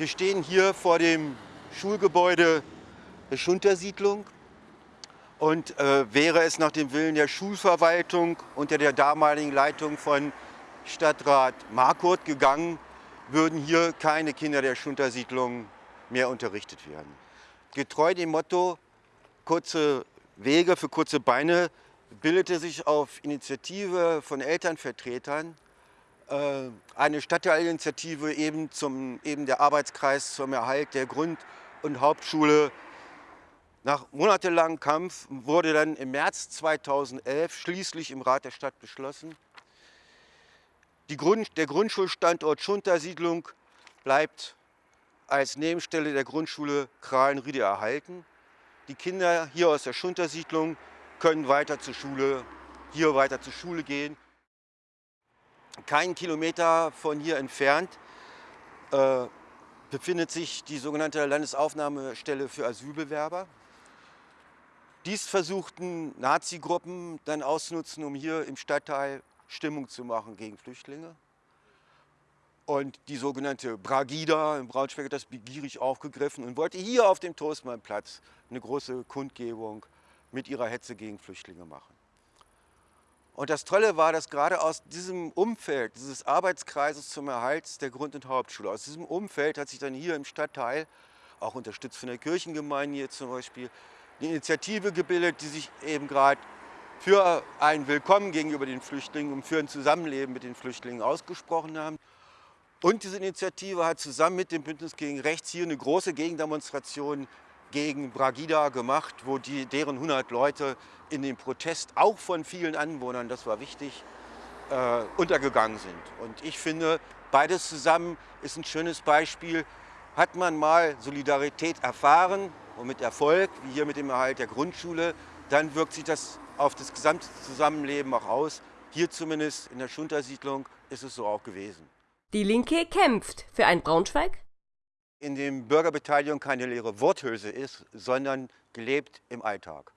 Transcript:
Wir stehen hier vor dem Schulgebäude der Schuntersiedlung und äh, wäre es nach dem Willen der Schulverwaltung unter der damaligen Leitung von Stadtrat Markurt gegangen, würden hier keine Kinder der Schuntersiedlung mehr unterrichtet werden. Getreu dem Motto kurze Wege für kurze Beine bildete sich auf Initiative von Elternvertretern eine Stadtteilinitiative eben, zum, eben der Arbeitskreis zum Erhalt der Grund- und Hauptschule. Nach monatelangem Kampf wurde dann im März 2011 schließlich im Rat der Stadt beschlossen, Grund, der Grundschulstandort Schuntersiedlung bleibt als Nebenstelle der Grundschule Krahlenriede erhalten. Die Kinder hier aus der Schuntersiedlung können weiter zur Schule, hier weiter zur Schule gehen. Keinen Kilometer von hier entfernt äh, befindet sich die sogenannte Landesaufnahmestelle für Asylbewerber. Dies versuchten Nazi-Gruppen dann auszunutzen, um hier im Stadtteil Stimmung zu machen gegen Flüchtlinge. Und die sogenannte Bragida in Braunschweig hat das begierig aufgegriffen und wollte hier auf dem Toastmannplatz eine große Kundgebung mit ihrer Hetze gegen Flüchtlinge machen. Und das Tolle war, dass gerade aus diesem Umfeld, dieses Arbeitskreises zum Erhalt der Grund- und Hauptschule, aus diesem Umfeld hat sich dann hier im Stadtteil, auch unterstützt von der Kirchengemeinde hier zum Beispiel, eine Initiative gebildet, die sich eben gerade für ein Willkommen gegenüber den Flüchtlingen und für ein Zusammenleben mit den Flüchtlingen ausgesprochen haben. Und diese Initiative hat zusammen mit dem Bündnis gegen Rechts hier eine große Gegendemonstration gegen Bragida gemacht, wo die, deren 100 Leute in dem Protest auch von vielen Anwohnern, das war wichtig, äh, untergegangen sind. Und ich finde, beides zusammen ist ein schönes Beispiel. Hat man mal Solidarität erfahren und mit Erfolg, wie hier mit dem Erhalt der Grundschule, dann wirkt sich das auf das gesamte Zusammenleben auch aus. Hier zumindest in der Schuntersiedlung ist es so auch gewesen. Die Linke kämpft für ein Braunschweig, in dem Bürgerbeteiligung keine leere Worthülse ist, sondern gelebt im Alltag.